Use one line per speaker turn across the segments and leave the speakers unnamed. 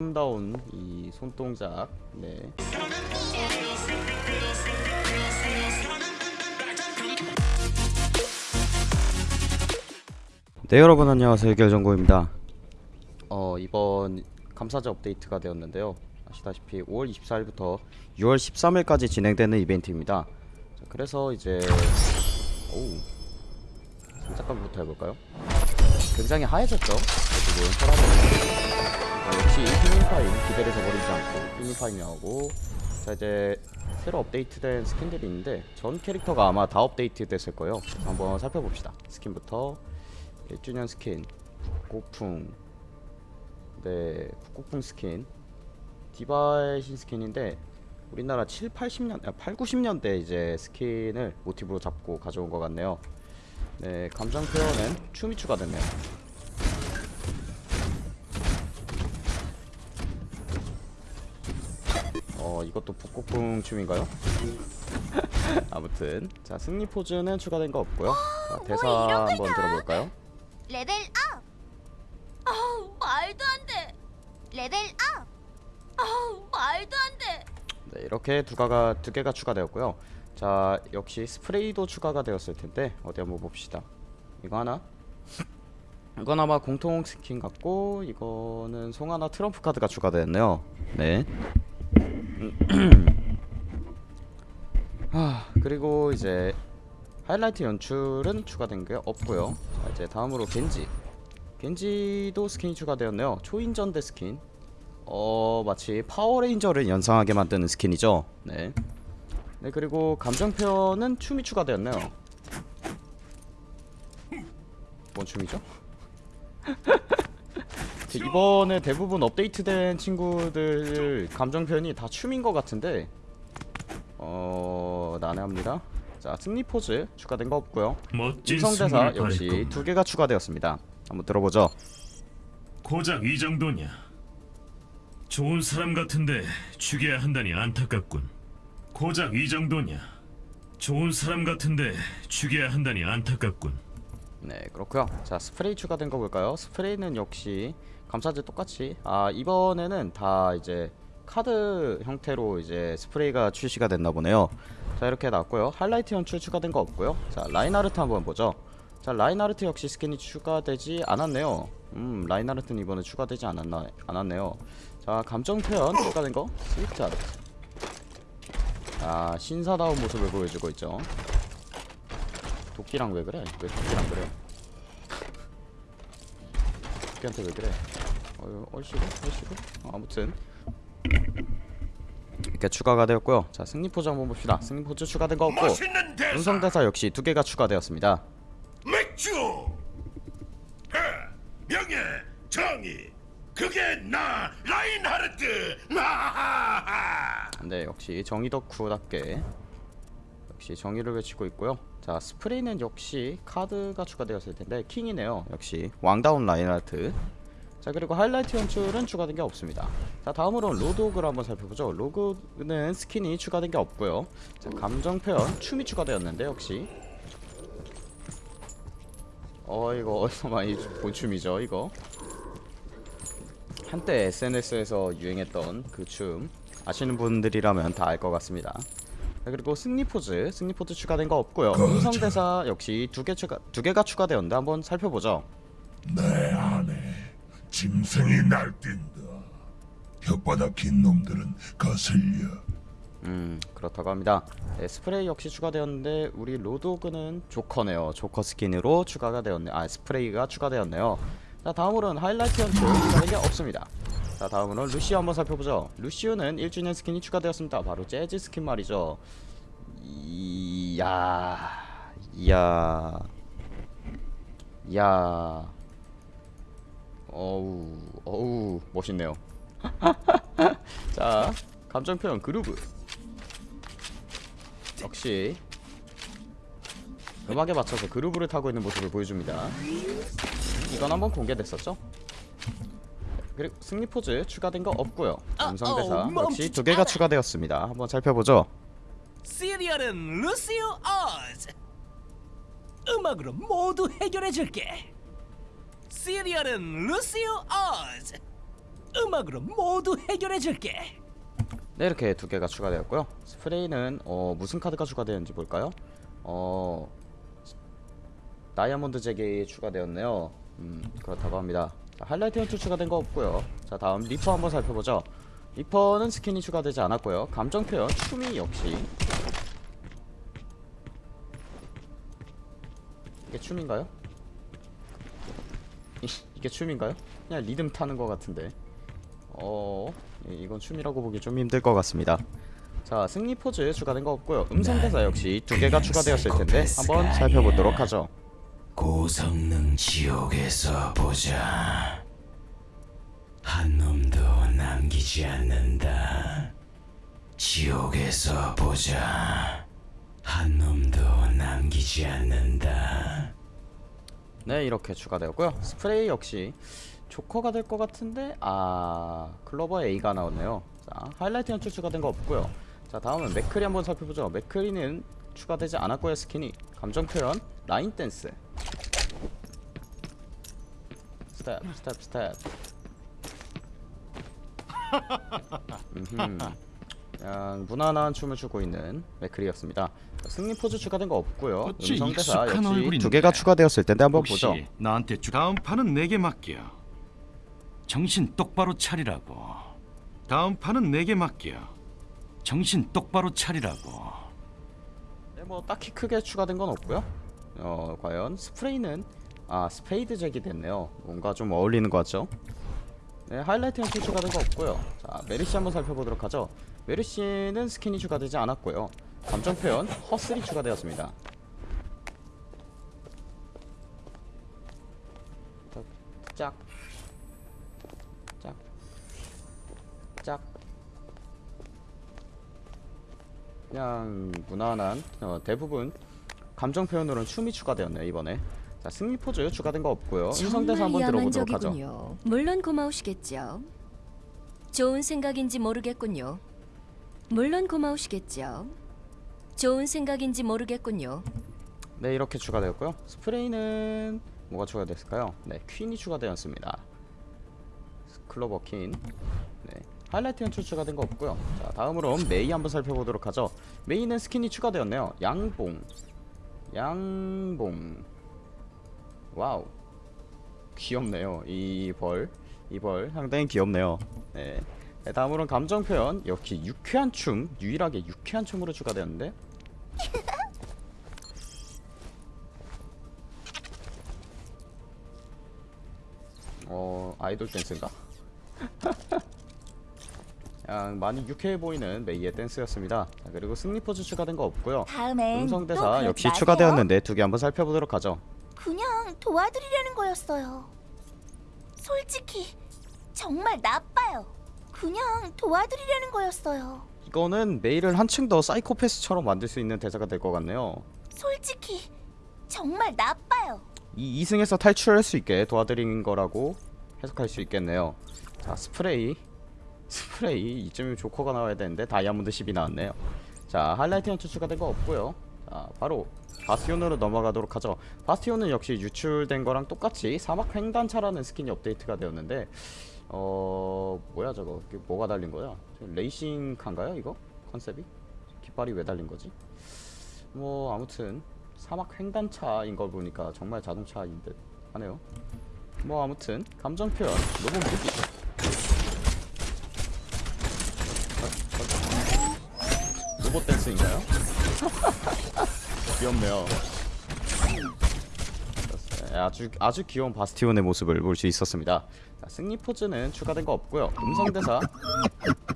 아름다운 이 손동작 네. 네, 여러분 안녕하세요. 해결정보입니다. 어 이번 감사자 업데이트가 되었는데요. 아시다시피 5월 24일부터 6월 13일까지 진행되는 이벤트입니다. 자, 그래서 이제 오우 잠깐부터 해볼까요? 굉장히 하얘졌죠? 지금 사람이 아, 역시 피니파임 기대를 저버리지 않고 피니파임이 하고 자 이제 새로 업데이트된 스킨들이 있는데 전 캐릭터가 아마 다 업데이트 됐을 거예요. 한번 살펴봅시다. 스킨부터 1주년 스킨 복고풍 네 복고풍 스킨. 디바의 신스킨인데 우리나라 7, 80년, 아, 8, 90년대 이제 스킨을 모티브로 잡고 가져온 것 같네요 네 감정 표현은 춤이 추가됐네요 어 이것도 복고풍 춤인가요? 아무튼 자 승리 포즈는 추가된 거 없고요 자, 대사 한번 들어볼까요?
레벨 업! 아우 말도 안 돼. 레벨 업! 아우 말도 안 돼.
네 이렇게 두 가가 두 개가 추가되었고요 자 역시 스프레이도 추가가 되었을 텐데 어디 한번 봅시다 이거 하나 이건 아마 공통 스킨 같고 이거는 송하나 트럼프 카드가 추가되었네요 네 아, 그리고 이제 하이라이트 연출은 추가된 게 없고요. 자, 이제 다음으로 겐지. 겐지도 스킨이 추가되었네요. 초인전대 스킨. 어, 마치 파워레인저를 연상하게 만드는 스킨이죠. 네. 네, 그리고 감정 표현은 춤이 추가되었네요. 뭔 춤이죠? 그 이번에 대부분 업데이트된 친구들 감정 표현이 다 춤인 것 같은데 어 난해합니다. 자 승리 포즈 추가된 거 없고요. 음성대사 역시. 두 개가 추가되었습니다. 한번 들어보죠.
고작 이 정도냐? 좋은 사람 같은데 죽여야 한다니 안타깝군. 고작 이 정도냐? 좋은 사람 같은데 죽여야 한다니 안타깝군.
네 그렇고요. 자 스프레이 추가된 거 볼까요? 스프레이는 역시 감사제 똑같이 아 이번에는 다 이제 카드 형태로 이제 스프레이가 출시가 됐나 보네요. 자 이렇게 나왔고요. 하이라이트 연출 추가된 거 없고요. 자 라인하르트 한번 보죠. 자 라인하르트 역시 스킨이 추가되지 않았네요. 음 라인하르트는 이번에 추가되지 않았나 않았네요. 자 감정 표현 추가된 거 스위트 하르트. 아 신사다운 모습을 보여주고 있죠. 도끼랑 왜 그래? 왜 도끼랑 그래? 도끼한테 왜 그래? 어, 얼씨구? 얼씨구? 어, 아무튼 이렇게 추가가 되었고요. 자 승리 포즈 한번 봅시다. 승리 포즈 추가된 거 없고
맛있는 대사
음성 대사 역시 두 개가 추가되었습니다.
맥주 해, 명예 정의 그게 나 라인하르트 나하하
네 역시 정의 덕후답게 역시 정의를 외치고 있고요. 자 스프레이는 역시 카드가 추가되었을 텐데 킹이네요. 역시 왕다운 라인하트. 자 그리고 하이라이트 연출은 추가된 게 없습니다. 자 다음으로는 로드호그를 한번 살펴보죠. 로그는 스킨이 추가된 게 없고요. 자 감정 표현 춤이 추가되었는데 역시 어 이거 어디서 많이 본 춤이죠 이거 한때 SNS에서 유행했던 그 춤 아시는 분들이라면 다 알 것 같습니다. 자, 그리고 승리 포즈, 승리 포즈 추가된 거 없고요. 음성 대사 역시 두 개 추가 두 개가 추가되었는데 한번 살펴보죠.
내 안에 짐승이 날뛴다 혓바닥 긴 놈들은 거슬려
음 그렇다고 합니다. 네, 스프레이 역시 추가되었는데 우리 로드호그는 조커네요. 조커 스킨으로 추가가 되었네. 아 스프레이가 추가되었네요. 자 다음으로는 하이라이트 연출 추가된 게 없습니다. 자 다음으로는 루시오 한번 살펴보죠. 루시오는 1주년 스킨이 추가되었습니다. 바로 재즈 스킨 말이죠. 이야 이야 이야 어우 어우 멋있네요. 자 감정 표현 그루브 역시 음악에 맞춰서 그루브를 타고 있는 모습을 보여줍니다. 이건 한번 공개됐었죠? 그리고 승리 포즈 추가된 거 없고요. 음성 대사
어,
역시 두 개가. 추가되었습니다. 한번 살펴보죠.
시리얼은 루시오 어즈 음악으로 모두 해결해 줄게 시리얼은 루시 오즈 음악으로 모두 해결해 줄게.
네 이렇게 두 개가 추가되었고요 스프레이는 어, 무슨 카드가 추가되었는지 볼까요? 어 다이아몬드 잭이 추가되었네요 음 그렇다고 합니다 자, 하이라이트 연출 추가된 거 없고요 자 다음 리퍼 한번 살펴보죠 리퍼는 스킨이 추가되지 않았고요 감정 표현 춤이 역시 이게 춤인가요? 이, 이게 춤인가요? 그냥 리듬 타는 것 같은데 어 예, 이건 춤이라고 보기 좀 힘들 것 같습니다. 자 승리 포즈 추가된 거 없고요. 음성 대사 역시 두 개가 추가되었을 텐데 한번 살펴보도록 하죠.
고성능 지옥에서 보자. 한 놈도 남기지 않는다. 지옥에서 보자. 한 놈도 남기지 않는다.
네 이렇게 추가되었고요. 스프레이 역시 조커가 될 것 같은데 아 클로버 A가 나오네요. 자 하이라이트 연출 추가된 거 없고요. 자 다음은 맥크리 한번 살펴보죠. 맥크리는 추가되지 않았고요. 스킨이 감정 표현 라인 댄스 스텝 스텝 스텝 음흠. 그냥 무난한 춤을 추고 있는 맥크리였습니다. 자, 승리 포즈 추가된 거 없고요. 음성 대사 역시. 두 개가 추가되었을 텐데 한번
혹시
보죠.
나한테 주... 다음 판은 내게 맡겨. 정신 똑바로 차리라고. 다음 판은 내게 맡겨. 정신 똑바로 차리라고.
네, 뭐 딱히 크게 추가된 건 없고요. 어, 과연 스프레이는 아 스페이드 잭이 됐네요. 뭔가 좀 어울리는 것 같죠? 네, 하이라이트 연출 추가된 거 없고요. 자, 메르시 한번 살펴보도록 하죠. 메르시는 스킨이 추가되지 않았고요. 감정 표현 허슬이 추가되었습니다. 짝, 짝, 짝. 그냥 무난한 어, 대부분 감정 표현으로는 춤이 추가되었네요 이번에 자 승리 포즈 추가된 거 없고요 음성 대사 한번 들어보도록 하죠.
물론 고마우시겠죠. 좋은 생각인지 모르겠군요. 물론 고마우시겠죠. 좋은 생각인지 모르겠군요.
네 이렇게 추가되었고요 스프레이는 뭐가 추가됐을까요 네 퀸이 추가되었습니다 클로버 퀸 네. 하이라이트 연출 추가된 거 없고요 자 다음으로 메이 한번 살펴보도록 하죠 메이는 스킨이 추가되었네요 양봉 양봉 와우 귀엽네요 이 벌 이 벌 상당히 귀엽네요 네. 네, 다음으로는 감정 표현 역시 유쾌한 춤 유일하게 유쾌한 춤으로 추가되었는데 어 아이돌 댄스인가? 그냥 많이 유쾌해 보이는 메이의 댄스였습니다. 자, 그리고 승리 포즈 추가된 거 없고요. 음성
또
대사 역시. 추가되었는데 두 개 한번 살펴보도록 하죠.
그냥 도와드리려는 거였어요. 솔직히 정말 나빠요. 그냥 도와드리려는 거였어요.
이거는 메이를 한층 더 사이코패스처럼 만들 수 있는 대사가 될 것 같네요.
솔직히 정말 나빠요.
이 2승에서 탈출할 수 있게 도와드린 거라고 해석할 수 있겠네요. 자 스프레이 스프레이 이쯤이면 조커가 나와야 되는데 다이아몬드 10이 나왔네요. 자 하이라이트 연출 추가된 거 없고요. 자 바로 바스티온으로 넘어가도록 하죠. 바스티온은 역시 유출된 거랑 똑같이 사막 횡단차라는 스킨이 업데이트가 되었는데 어 뭐야 저거 뭐가 달린 거야? 저 레이싱 카인가요 이거 컨셉이? 깃발이 왜 달린 거지? 뭐 아무튼 사막 횡단차인 걸 보니까 정말 자동차인 듯 하네요. 뭐 아무튼 감정 표현 로봇 무기 로봇 댄스인가요? 귀엽네요. 네, 아주 아주 귀여운 바스티온의 모습을 볼 수 있었습니다. 자, 승리 포즈는 추가된 거 없고요. 음성 대사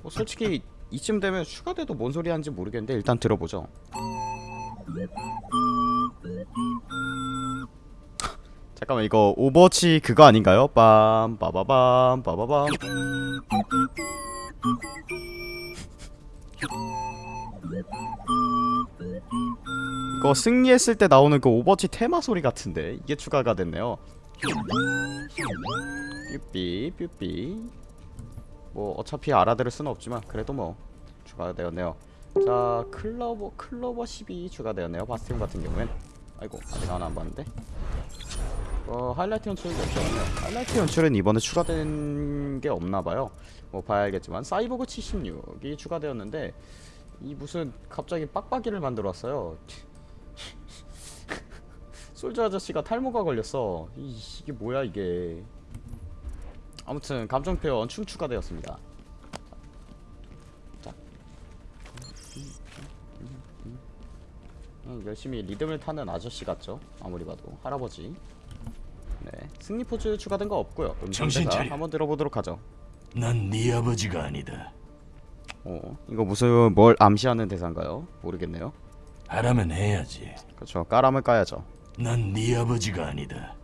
뭐 솔직히 이쯤 되면 추가돼도 뭔 소리 하는지 모르겠는데 일단 들어보죠. 잠깐만 이거 오버워치 그거 아닌가요? 빰 빠바밤 빠바밤 이거 승리했을 때 나오는 그 오버워치 테마 소리 같은데 이게 추가가 됐네요. 뾰삐 뾰삐. 뭐 어차피 알아들을 수는 없지만 그래도 뭐 추가가 되었네요. 자 클로버 클로버 12 추가되었네요. 바스티온 같은 경우엔. 아이고 아직 하나 안 봤는데. 어 하이라이트 연출은 없잖아요. 하이라이트 연출은 이번에 추가된 게 없나봐요. 뭐 봐야 알겠지만 사이보그 76이 추가되었는데 이 무슨 갑자기 빡빡이를 만들어 왔어요. 솔저 아저씨가 탈모가 걸렸어. 이, 이게 뭐야 이게. 아무튼 감정 표현 춤 추가되었습니다. 자. 음, 열심히 리듬을 타는 아저씨 같죠? 아무리 봐도 할아버지. 네, 승리 포즈 추가된 거 없고요.
정신 차려.
한번 들어보도록 하죠.
난 네 아버지가 아니다.
어, 이거 무슨 뭘 암시하는 대사인가요? 모르겠네요.
하라면 해야지.
그렇죠. 까라면 까야죠.
난 네 아버지가 아니다.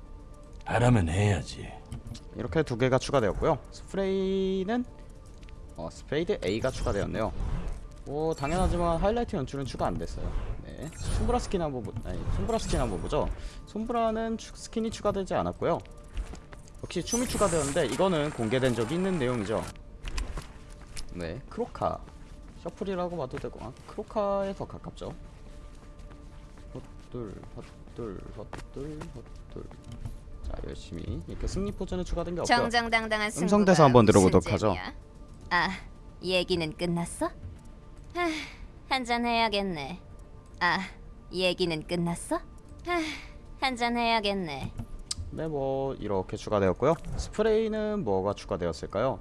하라면 해야지.
이렇게 두 개가 추가되었고요. 스프레이는 어, 스페이드 A가 추가되었네요. 뭐 당연하지만 하이라이트 연출은 추가 안 됐어요. 네, 솜브라 스킨 한번 보, 아니 솜브라 스킨 한번 보죠. 솜브라는 추, 스킨이 추가되지 않았고요. 역시 춤이 추가되었는데 이거는 공개된 적이 있는 내용이죠. 네, 크로카 셔플이라고 봐도 되고 아, 크로카에 더 가깝죠. 헛둘 헛둘 헛둘 헛둘 자 열심히 이렇게 승리 포즈는 추가된 게 없고요.
정정당당한 승부가
음성대사 한번 들어보도록
무슨
하죠.
재미야? 아, 얘기는 끝났어? 하, 한잔 해야겠네. 아, 얘기는 끝났어? 하, 한잔 해야겠네.
네, 뭐 이렇게 추가되었고요. 스프레이는 뭐가 추가되었을까요?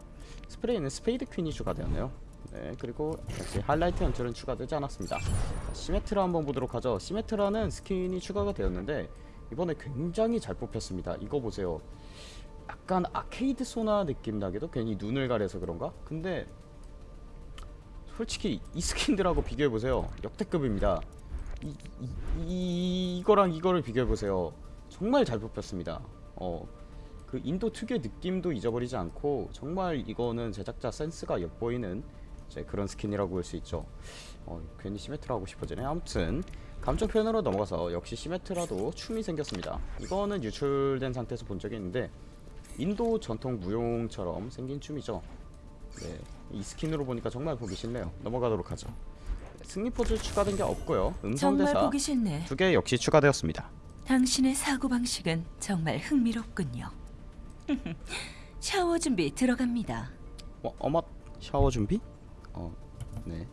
스프레이는 스페이드 퀸이 추가되었네요. 네, 그리고 역시 하이라이트 연출은 추가되지 않았습니다. 자, 시메트라 한번 보도록 하죠. 시메트라는 스킨이 추가가 되었는데 이번에 굉장히 잘 뽑혔습니다. 이거 보세요. 약간 아케이드 소나 느낌 나게도 괜히 눈을 가려서 그런가? 근데 솔직히 이 스킨들하고 비교해 보세요. 역대급입니다. 이, 이, 이 이거랑 이거를 비교해 보세요. 정말 잘 뽑혔습니다. 어, 그 인도 특유의 느낌도 잊어버리지 않고 정말 이거는 제작자 센스가 엿보이는 그런 스킨이라고 볼 수 있죠. 어, 괜히 시메트라 하고 싶어지네. 아무튼 감정 표현으로 넘어가서 역시 시메트라도 춤이 생겼습니다. 이거는 유출된 상태에서 본 적이 있는데 인도 전통 무용처럼 생긴 춤이죠. 네, 이 스킨으로 보니까 정말 보기 싫네요. 넘어가도록 하죠. 승리 포즈 추가된 게 없고요. 음성
정말
대사
보기 싫네.
두개 역시 추가되었습니다.
당신의 사고 방식은 정말 흥미롭군요. 샤워 준비 들어갑니다.
어, 어맛 샤워 준비? 어, 네.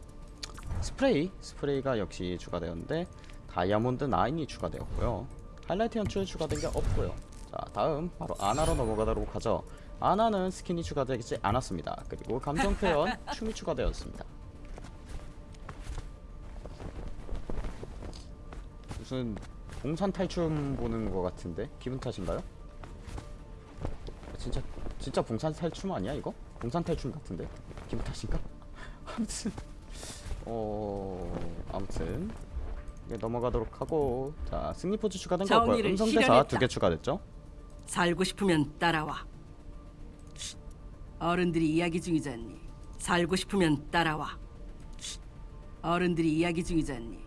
스프레이, 스프레이가 역시 추가되었는데 다이아몬드 9이 추가되었고요. 하이라이트 연출 추가된 게 없고요. 자, 다음 바로 아나로 넘어가도록 하죠. 아나는 스킨이 추가되지 않았습니다. 그리고 감정 표현 춤이 추가되었습니다. 무슨 봉산 탈춤 보는 것 같은데 기분 탓인가요? 진짜 진짜 봉산 탈춤 아니야 이거? 봉산 탈춤 같은데 기분 탓인가? 아무튼 어 아무튼 네, 넘어가도록 하고 자 승리 포즈 추가된 거 없고요
정의를
음성 대사
실현했다.
두개 추가됐죠?
살고 싶으면 따라와. 쉿. 어른들이 이야기 중이잖니. 살고 싶으면 따라와. 쉿. 어른들이 이야기 중이잖니.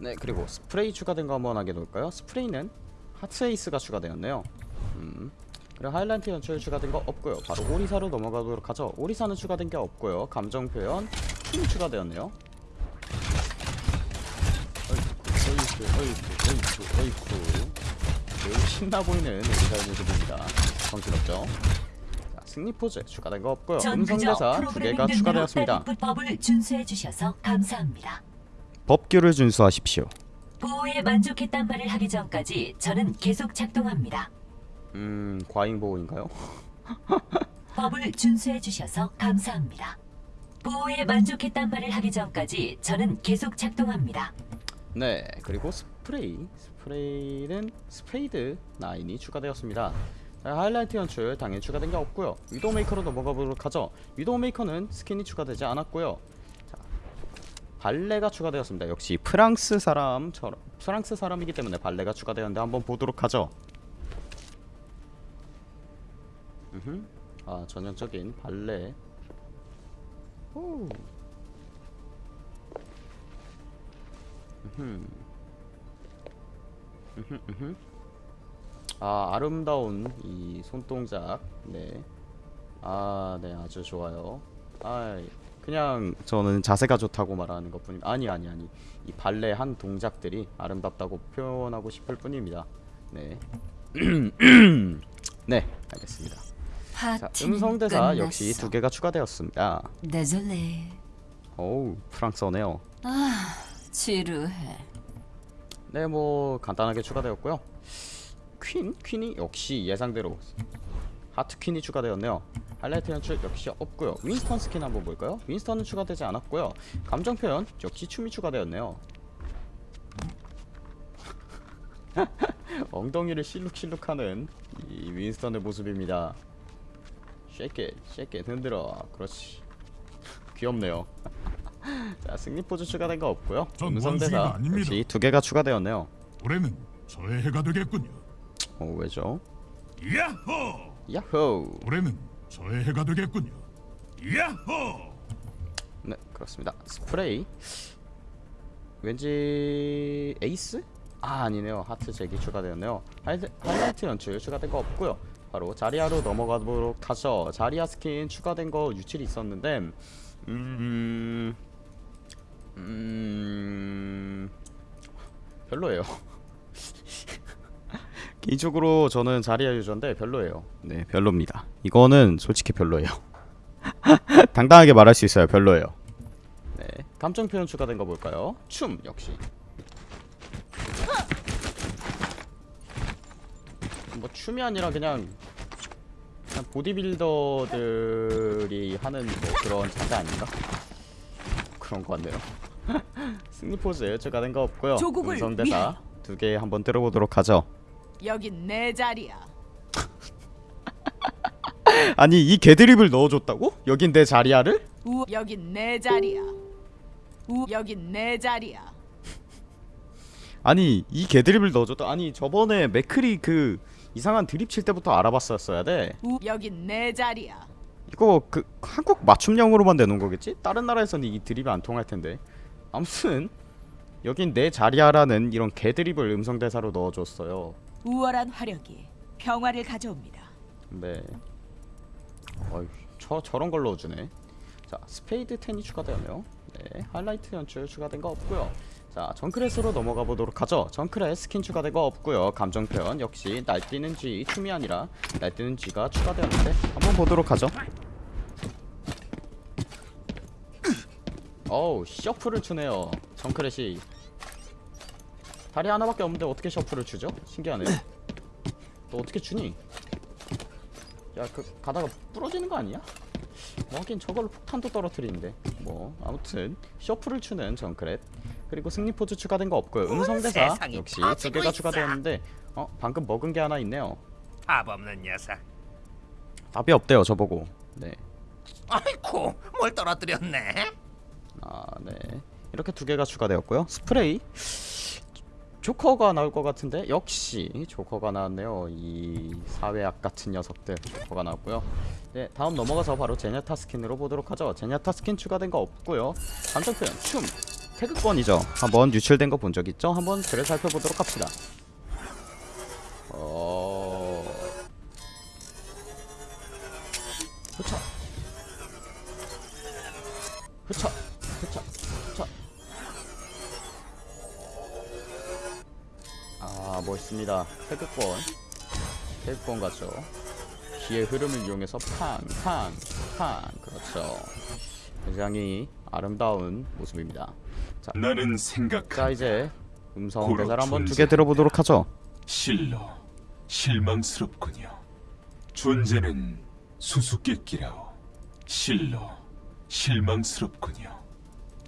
네 그리고 스프레이 추가된 거 한번 하게 놓을까요? 스프레이는 하트 에이스가 추가되었네요 음 그리고 하이라이트 연출 추가된 거 없고요. 바로 오리사로 넘어가도록 하죠. 오리사는 추가된 게 없고요. 감정 표현 힘 추가되었네요. 어이쿠 어이쿠 어이쿠 어이쿠 매우 신나 보이는 오리사의 모습입니다. 정신없죠? 자 승리 포즈 추가된 거 없고요. 음성 대사 두 개가 추가되었습니다.
법을 준수해 주셔서 감사합니다.
법규를 준수하십시오.
보호에 만족했단 말을 하기 전까지 저는 계속 작동합니다.
음 과잉 보호인가요?
법을 준수해 주셔서 감사합니다. 보호에 만족했단 말을 하기 전까지 저는 계속 작동합니다.
네 그리고 스프레이. 스프레이는 스페이드 9이 추가되었습니다. 자, 하이라이트 연출 당연히 추가된 게 없고요. 위도우메이커로 넘어가 보도록 하죠. 위도우메이커는 스킨이 추가되지 않았고요. 자, 발레가 추가되었습니다. 역시 프랑스 사람처럼 프랑스 사람이기 때문에 발레가 추가되었는데 한번 보도록 하죠 아 전형적인 발레 오. 아 아름다운 이 손동작 네. 아, 네, 아주 좋아요. 아, 그냥 저는 자세가 좋다고 말하는 것뿐이 아니 아니 아니. 이 발레 한 동작들이 아름답다고 표현하고 싶을 뿐입니다. 네. 네, 알겠습니다. 자,
파티는
음성 대사
끝났어.
역시 두 개가 추가되었습니다.
데졸레.
어우, 프랑스어네요.
아, 지루해.
네, 뭐 간단하게 추가되었고요. 퀸, 퀸이 역시 예상대로 하트 퀸이 추가되었네요. 하이라이트 연출 역시 없고요. 윈스턴 스킨 한번 볼까요? 윈스턴은 추가되지 않았고요. 감정 표현 역시 춤이 추가되었네요. 엉덩이를 실룩실룩하는 이 윈스턴의 모습입니다. Shake it, 흔들어. 그렇지. 귀엽네요. 자, 승리 포즈 추가된 거 없고요.
전
음성
원숭이가
대사
아닙니다.
역시 두 개가 추가되었네요.
올해는 저의 해가 되겠군요.
어, 왜죠?
야호!
야호!
올해는 저의 해가 되겠군요. 야호!
네, 그렇습니다. 스프레이. 왠지 에이스? 아, 아니네요. 하트 잭이 추가되었네요. 하이드, 하이라이트 연출 추가된 거 없고요. 바로 자리아로 넘어가도록 하죠. 자리아 스킨 추가된 거 유출이 있었는데 음... 음... 별로예요. 개인적으로 저는 자리아 유저인데 별로예요. 네, 별로입니다. 이거는 솔직히 별로예요. 당당하게 말할 수 있어요. 별로예요. 네, 감정 표현 추가된 거 볼까요? 춤 역시. 뭐 춤이 아니라 그냥 그냥 보디빌더들이 하는 뭐 그런 자세 아닌가? 그런 거 같네요. 승리 포즈 추가된 거 없고요.
조국을
음성 대사
위하여.
두개 한번 들어보도록 하죠.
여긴 내 자리야.
아니 이 개드립을 넣어줬다고? 여긴 내 자리야를?
우 여긴 내 자리야. 우 여긴 내 자리야.
아니 이 개드립을 넣어줬다. 아니 저번에 맥클이 그 이상한 드립 칠 때부터 알아봤었어야 돼.
우 여긴 내 자리야.
이거 그 한국 맞춤형으로만 내놓은 거겠지? 다른 나라에서는 이 드립이 안 통할 텐데. 아무튼 여긴 내 자리야라는 이런 개드립을 음성 대사로 넣어줬어요.
우월한 화력이 평화를 가져옵니다.
네. 어이, 저 저런 걸 넣어주네. 자, 스페이드 10이 추가되었네요. 네, 하이라이트 연출 추가된 거 없고요. 자, 정크랫으로 넘어가 보도록 하죠. 정크랫 스킨 추가된 거 없고요. 감정 표현 역시 날뛰는 G 춤이 아니라 날뛰는 G가 추가되었는데 한번 보도록 하죠. 어우, 셔플을 추네요. 정크렛이 다리 하나밖에 없는데 어떻게 셔플을 추죠? 신기하네요. 너 어떻게 추니? 야그 가다가 부러지는 거 아니야? 뭐 하긴 저걸로 폭탄도 떨어뜨리는데 뭐 아무튼 셔플을 추는 정크렛 그리고 승리 포즈 추가된 거 없고요 음성대사 역시 두 개가
있어.
추가되었는데 어 방금 먹은 게 하나 있네요
답 없는 녀석.
답이 없대요 저보고 네
아이쿠, 뭘 떨어뜨렸네?
아, 네. 이렇게 두 개가 추가되었고요. 스프레이 조커가 나올 것 같은데 역시 조커가 나왔네요. 이 사회악 같은 녀석들 조커가 나왔고요. 네, 다음 넘어가서 바로 제냐타 스킨으로 보도록 하죠. 제냐타 스킨 추가된 거 없고요. 감정 표현 춤 태극권이죠. 한번 유출된 거 본 적 있죠? 한번 그래 살펴보도록 합시다. 어. 그쵸. 흐차 흐차 흐차 아 멋있습니다 태극권 태극권 같죠 기의 흐름을 이용해서 팡 팡 팡 그렇죠 굉장히 아름다운 모습입니다 자,
나는 생각
자 이제 음성 대사를 한번 두 개. 들어보도록 하죠
실로 실망스럽군요. 존재는 수수께끼라오. 실로 실망스럽군요.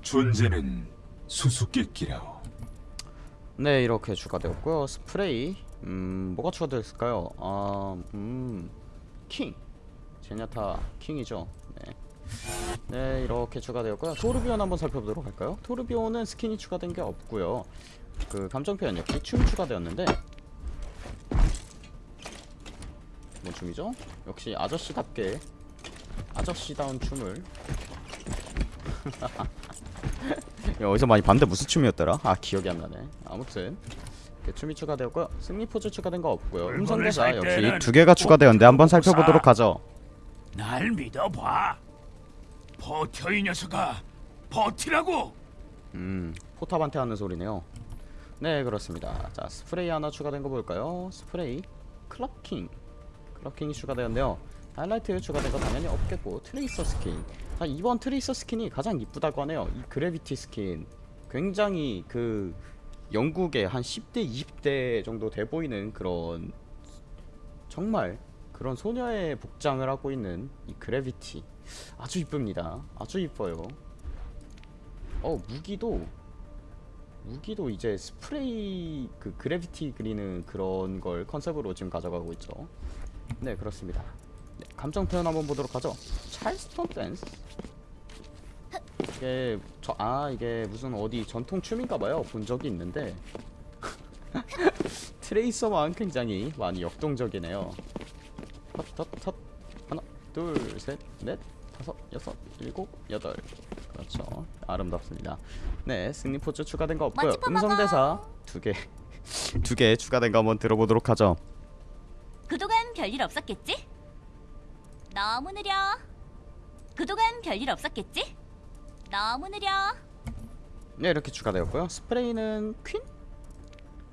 존재는 수수께끼라오.
네 이렇게 추가되었고요 스프레이 음 뭐가 추가되었을까요 아 음 킹 제냐타 킹이죠 네. 네 이렇게 추가되었고요 토르비온 한번 살펴보도록 할까요 토르비온은 스킨이 추가된 게 없고요 그 감정 표현 역시 춤 추가되었는데 뭔 춤이죠 역시 아저씨답게 아저씨다운 춤을 야, 어디서 많이 봤는데 무슨 춤이었더라? 아 기억이 안 나네. 아무튼 춤이 추가되었고요. 승리 포즈 추가된 거 없고요. 음성 대사
살
역시 두 개가 추가되었는데 한번
꼭
살펴보도록 하죠.
날 믿어봐. 버텨 이 녀석아. 버티라고.
음 포탑한테 하는 소리네요. 네 그렇습니다. 자 스프레이 하나 추가된 거 볼까요? 스프레이 club king club king이 추가되었네요 하이라이트 추가된 거 당연히 없겠고 트레이서 스킨 자 이번 트레이서 스킨이 가장 이쁘다고 하네요 이 gravity 스킨 굉장히 그 영국의 한 10대 20대 정도 돼 보이는 그런 정말 그런 소녀의 복장을 하고 있는 이 그래비티 아주 이쁩니다. 아주 이뻐요. 어 무기도 무기도 이제 스프레이 그 그래비티 그리는 그런 걸 컨셉으로 지금 가져가고 있죠. 네 그렇습니다. 네, 감정 표현 한번 보도록 하죠. 찰스톤 댄스 이게 저 아 이게 무슨 어디 전통 춤인가봐요. 본 적이 있는데. 트레이서만 굉장히 많이 역동적이네요. 헛헛헛 하나 둘 셋 넷 다섯 여섯 일곱 여덟 그렇죠 아름답습니다 네 승리 포즈 추가된 거 없고요
멋지고
음성
먹어.
대사 두개 두 개 추가된 거 한번 들어보도록 하죠
그동안 별일 없었겠지? 너무 느려. 그동안 별일 없었겠지? 너무 느려.
네 이렇게 추가되었고요 스프레이는 퀸?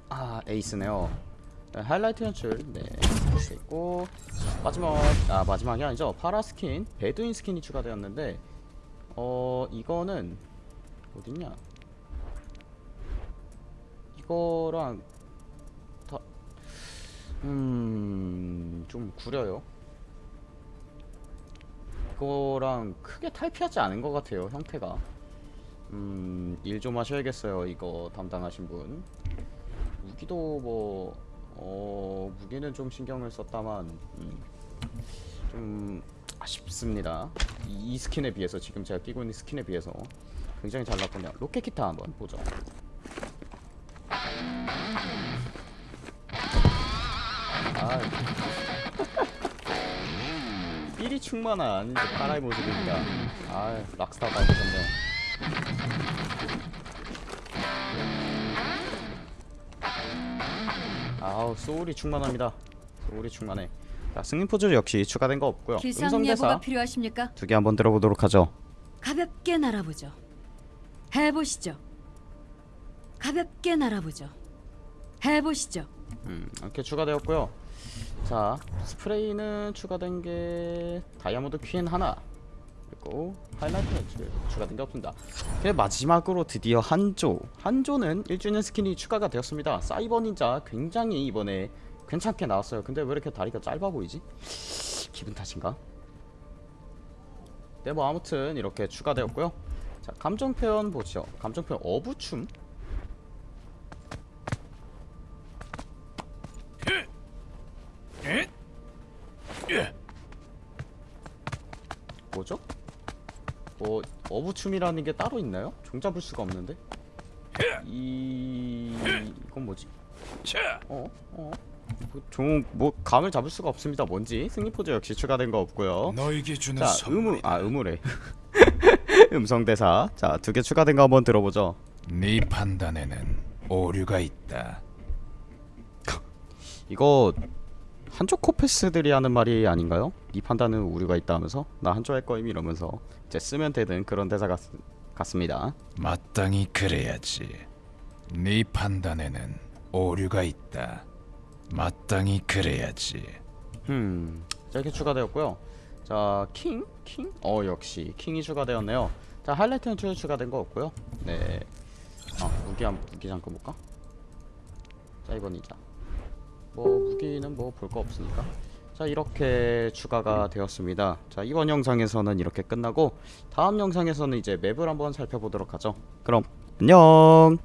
아 에이스네요 네, 하이라이트 연출 네 이렇게 있고 마지막 아 마지막이 아니죠 파라 스킨 베두인 스킨이 추가되었는데 어 이거는 어딨냐 이거랑 다 음 좀 구려요 이거랑 크게 탈피하지 않은 것 같아요 형태가 음, 일 좀 하셔야겠어요. 이거 담당하신 분. 무기도 뭐, 어, 무기는 좀 신경을 썼다만, 음, 좀 아쉽습니다. 이, 이 스킨에 비해서, 지금 제가 끼고 있는 스킨에 비해서 굉장히 잘 나쁘네요. 로켓 기타 한번 보죠. 아, 삘이 충만한 이제 파라의 모습입니다. 아, 락스타가 되셨네. 아우 소울이 충만합니다 소울이 충만해 자 승리 포즈 역시 추가된 거 없고요
기상
음성
예보가
대사
필요하십니까?
두 개 한번 들어보도록 하죠
가볍게 날아보죠. 해보시죠. 가볍게 날아보죠. 해보시죠.
음 이렇게 추가되었고요 자 스프레이는 추가된 게 다이아몬드 퀸 하나 그리고 하이라이트 추- 추가된 게 없습니다. 그 마지막으로 드디어 한조. 한조는 1주년 스킨이 추가가 되었습니다. 사이버 닌자 굉장히 이번에 괜찮게 나왔어요. 근데 왜 이렇게 다리가 짧아 보이지? 기분 탓인가? 네뭐 아무튼 이렇게 추가되었고요. 자 감정 표현 보죠. 감정 표현 어부춤 어부춤이라는 게 따로 있나요? 종 잡을 수가 없는데 이 이건 뭐지? 어? 어? 종 뭐 감을 잡을 수가 없습니다. 뭔지 승리 포즈 역시 추가된 거 없고요. 자. 의무 아 의무래 음성 대사 자 두 개 추가된 거 한번 들어보죠.
네 판단에는 오류가 있다.
이거 한쪽 코패스들이 하는 말이 아닌가요? 네 판단은 우려가 있다 하면서 나 한쪽 할 거임 이러면서 이제 쓰면 되는 그런 대사 같, 같습니다.
마땅히 그래야지. 네 판단에는 오류가 있다. 마땅히 그래야지.
음, 자, 이렇게 추가되었고요. 자, 킹, 킹, 어 역시 킹이 추가되었네요. 자, 하이라이트 연출 추가된 거 없고요. 네, 아 무기 한 무기 잠깐 볼까? 자, 이번 이자. 뭐 무기는 뭐 볼 거 없으니까. 자, 이렇게 추가가 되었습니다. 자, 이번 영상에서는 이렇게 끝나고 다음 영상에서는 이제 맵을 한번 살펴보도록 하죠. 그럼 안녕.